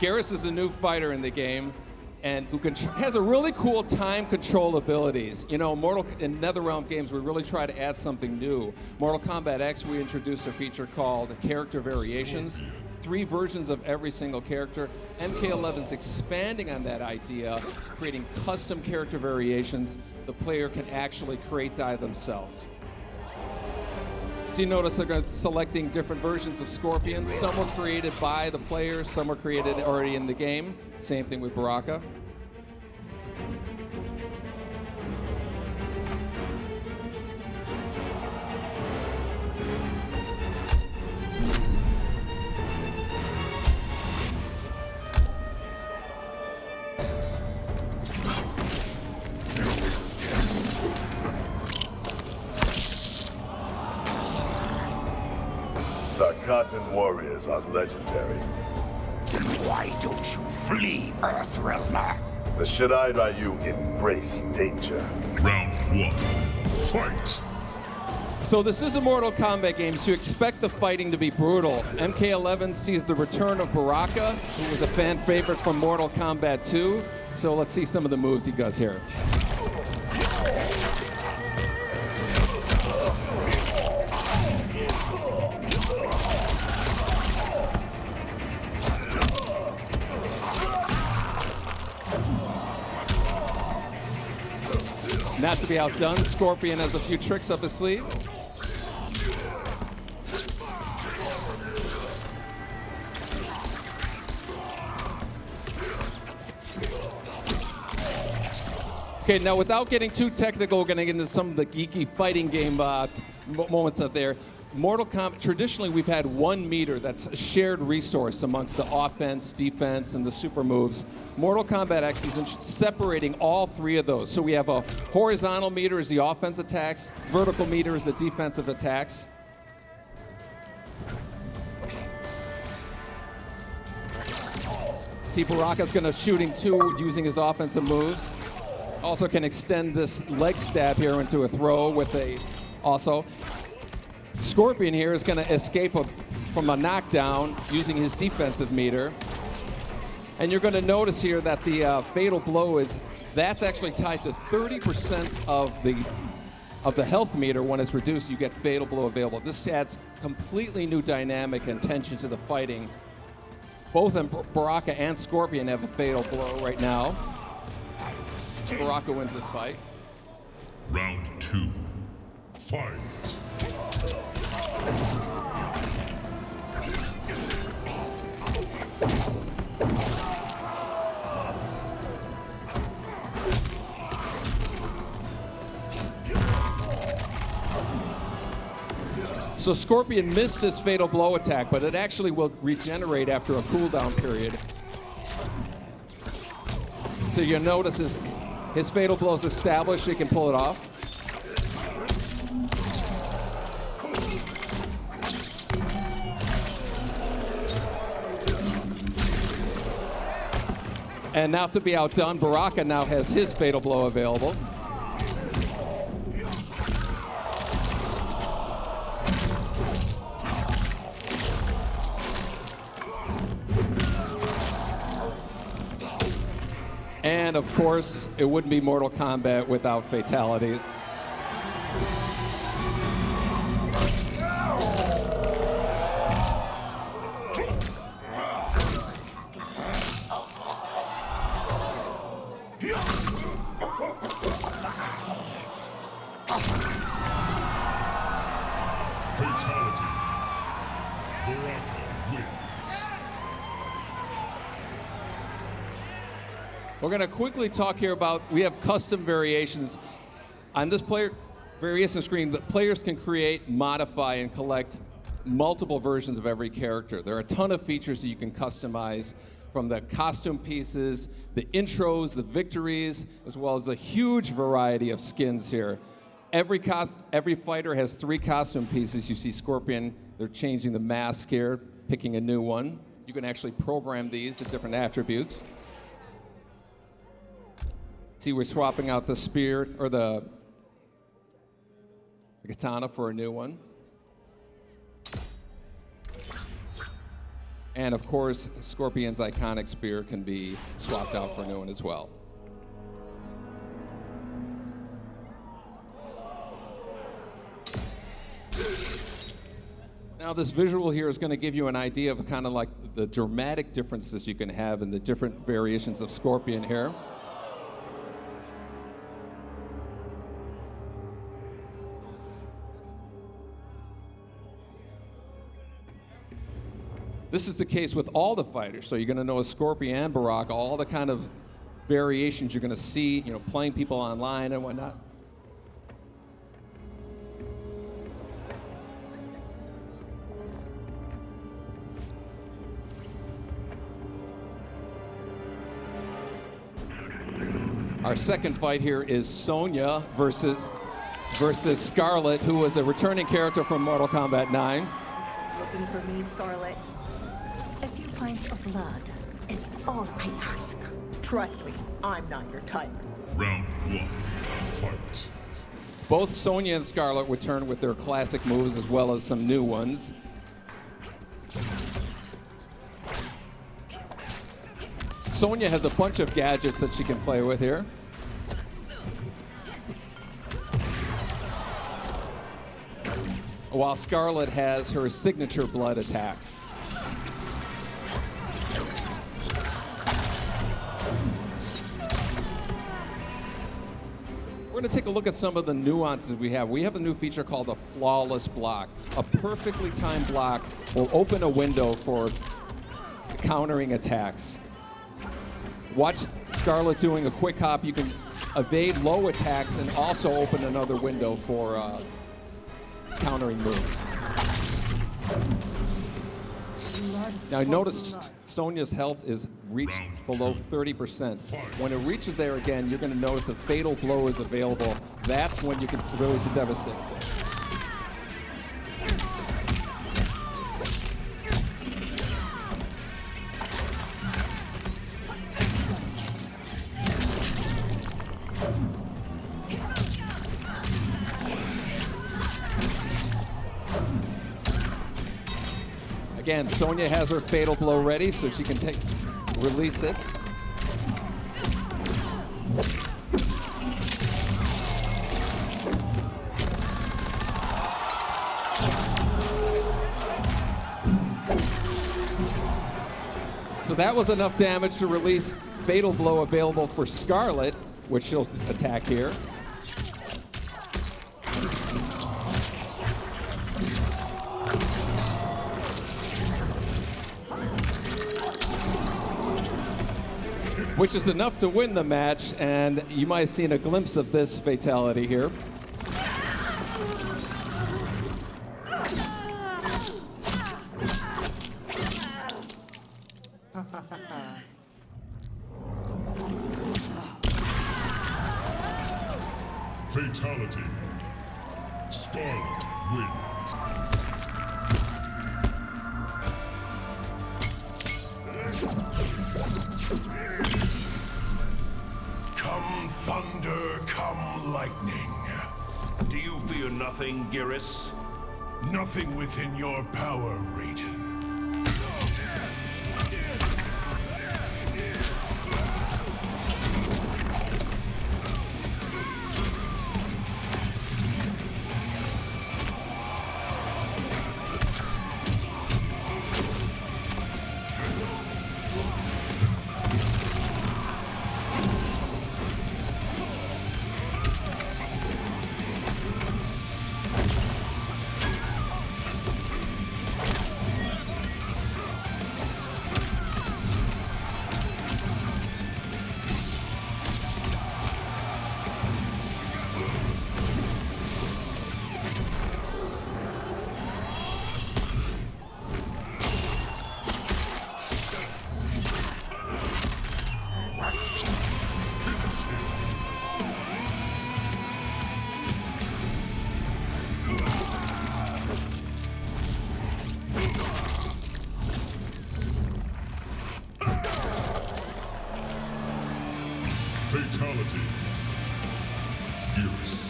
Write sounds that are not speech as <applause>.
Geras is a new fighter in the game, and who has a really cool time control abilities. You know, Mortal in NetherRealm games, we really try to add something new. Mortal Kombat X, we introduced a feature called Character Variations. Three versions of every single character. MK11's expanding on that idea, creating custom character variations the player can actually create die themselves. So you notice they're selecting different versions of Scorpion. Some were created by the players, some were created already in the game. Same thing with Baraka. Tarkatan warriors are legendary. Then why don't you flee, Earthrealmer? The Shirai Ryu embrace danger. Round one, fight! So this is a Mortal Kombat game, so you expect the fighting to be brutal. MK11 sees the return of Baraka, who was a fan favorite from Mortal Kombat 2. So let's see some of the moves he does here. Not to be outdone, Scorpion has a few tricks up his sleeve. Okay, now without getting too technical, we're going to get into some of the geeky fighting game uh, moments out there. Mortal Kombat, traditionally we've had one meter that's a shared resource amongst the offense, defense, and the super moves. Mortal Kombat X is separating all three of those. So we have a horizontal meter is the offense attacks, vertical meter is the defensive attacks. See, Baraka's going to shooting two using his offensive moves. Also can extend this leg stab here into a throw with a also Scorpion here is going to escape a, from a knockdown using his defensive meter. And you're going to notice here that the uh, fatal blow is, that's actually tied to 30% of the of the health meter when it's reduced, you get fatal blow available. This adds completely new dynamic and tension to the fighting. Both Baraka and Scorpion have a fatal blow right now. Baraka wins this fight. Round two, fight. So Scorpion missed his fatal blow attack, but it actually will regenerate after a cooldown period. So you'll notice his, his fatal blow is established, he can pull it off. And now to be outdone, Baraka now has his fatal blow available. And of course, it wouldn't be Mortal Kombat without fatalities. Fatality. We're going to quickly talk here about, we have custom variations. On this player variation screen, the players can create, modify, and collect multiple versions of every character. There are a ton of features that you can customize from the costume pieces, the intros, the victories, as well as a huge variety of skins here. Every, cost, every fighter has three costume pieces. You see Scorpion, they're changing the mask here, picking a new one. You can actually program these to different attributes. See, we're swapping out the spear or the, the katana for a new one. And of course, Scorpion's iconic spear can be swapped out for a new one as well. Now, this visual here is going to give you an idea of kind of like the dramatic differences you can have in the different variations of Scorpion here. This is the case with all the fighters. So you're going to know a Scorpion and Baraka, all the kind of variations you're going to see, you know, playing people online and whatnot. Our second fight here is Sonya versus versus Skarlet, who was a returning character from Mortal Kombat 9. Looking for me, Skarlet? A few pints of blood is all I ask. Trust me, I'm not your type. Round one. Fight. Both Sonya and Skarlet return with their classic moves as well as some new ones. Sonya has a bunch of gadgets that she can play with here. While Skarlet has her signature blood attacks. We're going to take a look at some of the nuances we have. We have a new feature called a flawless block. A perfectly timed block will open a window for countering attacks. Watch Skarlet doing a quick hop. You can evade low attacks and also open another window for uh, countering moves. Now notice Sonya's health is reached below 30%. When it reaches there again, you're going to notice a fatal blow is available. That's when you can release a devastate. Again, Sonya has her fatal blow ready, so she can take release it. So that was enough damage to release Fatal Blow available for Skarlet, which she'll attack here. Which is enough to win the match, and you might have seen a glimpse of this fatality here. <laughs> Fatality. Skarlet wins. Nothing, Geras? Nothing within your power, Raiden. Fatality. Geras.